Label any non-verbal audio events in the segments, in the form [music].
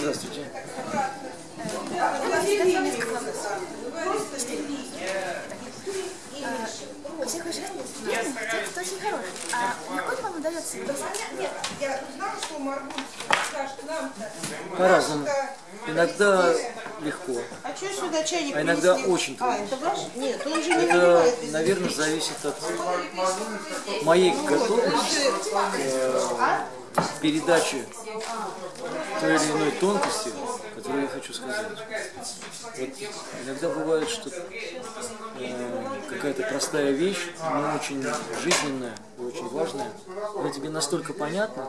Здравствуйте. Очень хороший. А легко ли вам удается писать? Я узнала, что Маргуль скажет нам По-разному. Иногда легко. А что сюда чайник А иногда очень А, трудно. это ваш? Нет, он же не Это, наверное, зависит от моей готовности к передаче той или иной тонкости, которую я хочу сказать. Вот иногда бывает, что э, какая-то простая вещь, но очень жизненная очень важная, она тебе настолько понятна,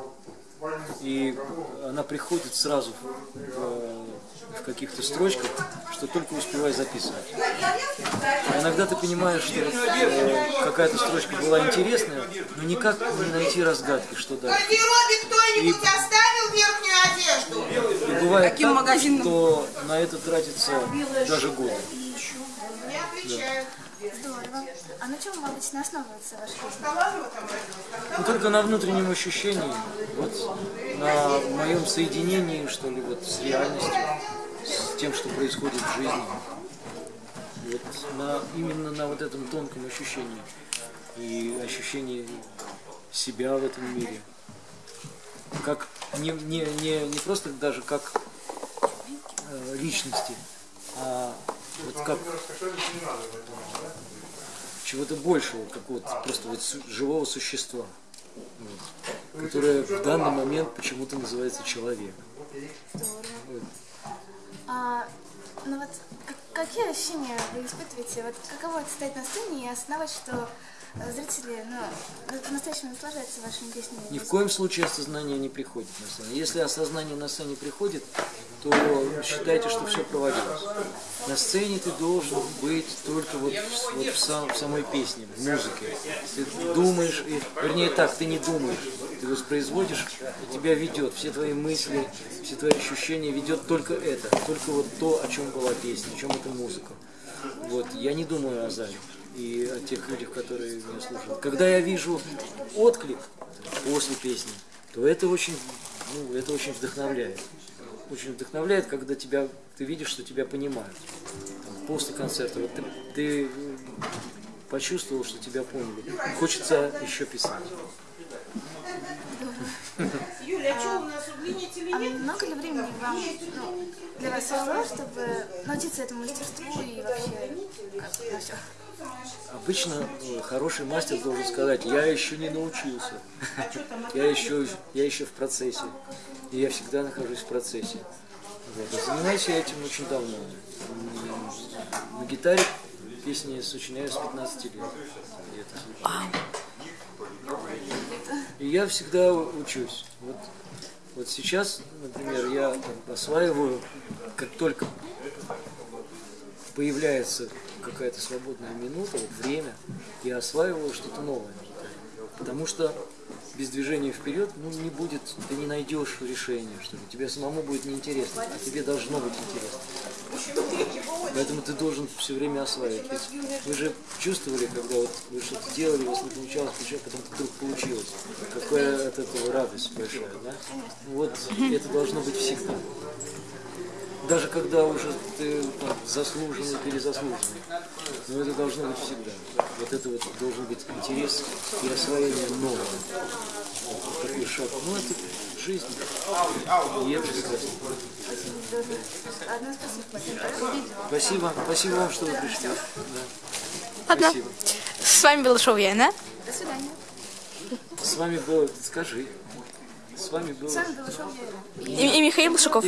и она приходит сразу в, в каких-то строчках, что только успевай записывать. А иногда ты понимаешь, что э, какая-то строчка была интересная, но никак не найти разгадки, что дальше. гардеробе кто-нибудь оставил верхнюю одежду? И бывает Каким так, магазином? что на это тратится даже годы. Не отвечают. Здорово. А на чем обычно основывается родилась. Ну, только на внутреннем ощущении, вот на моем соединении, что ли, вот с реальностью, тем, что происходит в жизни. Вот на, именно на вот этом тонком ощущении и ощущении себя в этом мире. Как не, не, не, не просто даже как э, личности, а вот как чего-то большего, какого-то просто вот живого существа, вот, которое в данный момент почему-то называется человек. Вот. А, ну вот, как- какие ощущения вы испытываете? Вот каково это стоять на сцене и осознавать, что зрители, ну, по-настоящему наслаждаются вашими песнями? Ни в коем случае осознание не приходит на сцене. Если осознание на сцене приходит, то считайте, что все провалилось. На сцене ты должен быть только вот, в- вот в, сам- в самой песне, в музыке. Ты думаешь, и, вернее так, ты не думаешь, ты воспроизводишь, и тебя ведет, все твои мысли, все твои ощущения ведет только это, только вот то, о чем была песня, о чем эта музыка. Вот, я не думаю о зале и о тех людях, которые меня слушают. Когда я вижу отклик после песни, то это очень, ну, это очень вдохновляет. Очень вдохновляет, когда тебя, ты видишь, что тебя понимают. Там, после концерта, вот ты, ты почувствовал, что тебя поняли. Хочется еще писать. Юля, а что у нас А много ли времени вам, ну, для вас ушло, чтобы научиться этому мастерству и вообще как, на все? Обычно э, хороший мастер должен сказать, я еще не научился, [laughs] я еще, я еще в процессе, и я всегда нахожусь в процессе. Вот. Занимаюсь я этим очень давно. На гитаре песни сочиняю с 15 лет. И я всегда учусь. Вот, вот сейчас, например, я осваиваю, как только появляется какая-то свободная минута, вот время, я осваиваю что-то новое. Потому что без движения вперед ну, не будет, ты не найдешь решения, что ли. Тебе самому будет неинтересно, а тебе должно быть интересно. Поэтому ты должен все время осваивать. Ведь вы же чувствовали, когда вот вы что-то делали, у вас не получалось, получалось, потом вдруг получилось. Какая от этого радость большая, да? Вот это должно быть всегда даже когда уже ты там, заслуженный, перезаслуженный. Но это должно быть всегда. Вот это вот должен быть интерес и освоение нового. Вот такой шаг. Ну, это жизнь. И это прекрасно. Одно спасибо. Спасибо. Спасибо вам, что вы пришли. Да. Ладно. Спасибо. С вами был шоу Яна. До свидания. С вами было, скажи, с вами было... С вами было шоу «Вера». И, и Михаил Шуков.